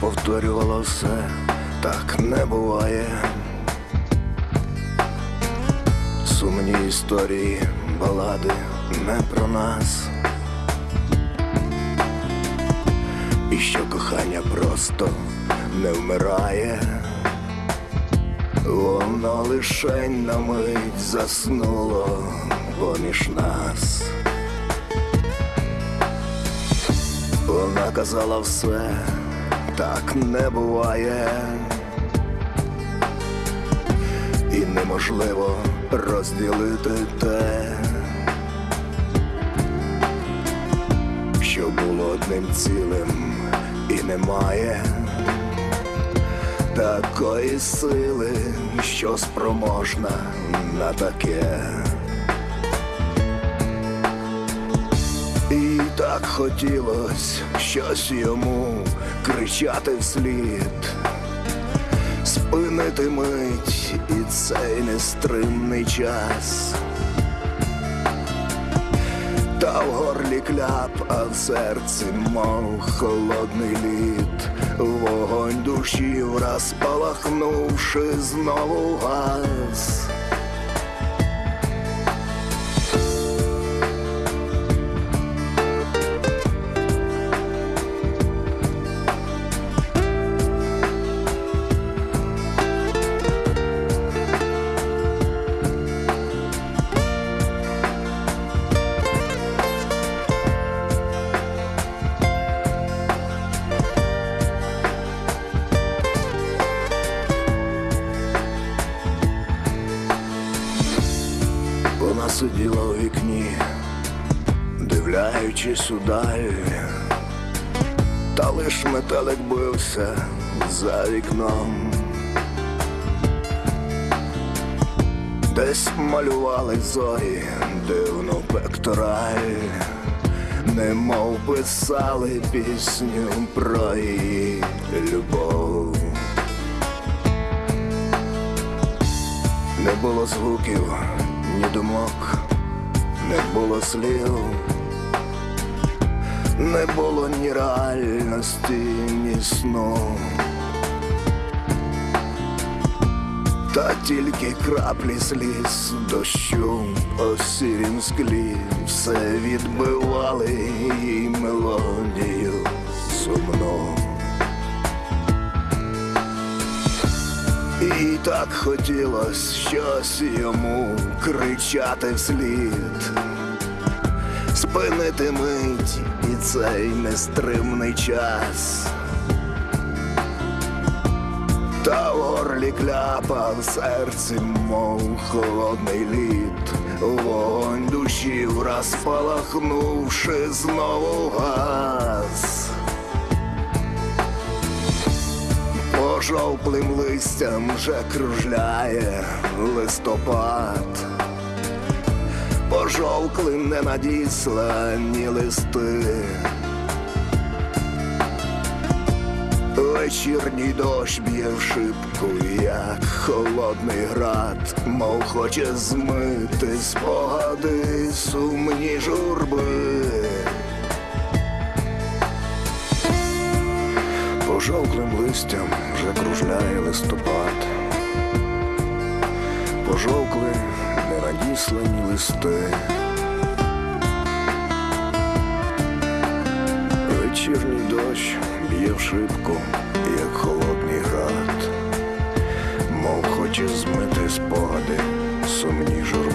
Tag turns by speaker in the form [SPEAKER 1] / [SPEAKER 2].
[SPEAKER 1] Повторювала все, так не буває. Сумні історії, балади не про нас. І що кохання просто не вмирає. Воно лишень на мить заснуло поміж нас. Вона казала все, так не буває. І неможливо розділити те, що було одним цілим і немає такої сили, що спроможна на таке. Так хотілось щось йому кричати вслід, спинити мить і цей нестримний час. Та в горлі кляп, а в серці, мов холодний лід, вогонь душі враз палахнувши знову газ. Сиділа у вікні, дивляючись удаль, та лиш метелик бився за вікном. Десь малювали зорі дивну пектораль, немов писали пісню про її любов. Не було звуків, ні думок, не було слів, не було ні реальності, ні сну. Та тільки краплі сліз дощу по сірім склі все відбивали її мелодію сумну. І так хотілось щось йому кричати вслід, спинити мить і цей нестримний час. Та в горлі кляпа в серці, мов холодний лід, вогонь душі враз палахнувши знову газ. Пожовклим листям вже кружляє листопад, пожовкли не надіслані листи. Вечірній дощ б'є в шибку, як холодний град, мов хоче змити спогади сумні журби. Пожовклим листям вже кружляє листопад, пожовкли ненадіслані листи. Вечірній дощ б'є в шибку, як холодний град, мов хоче змити спогади, сумні журби.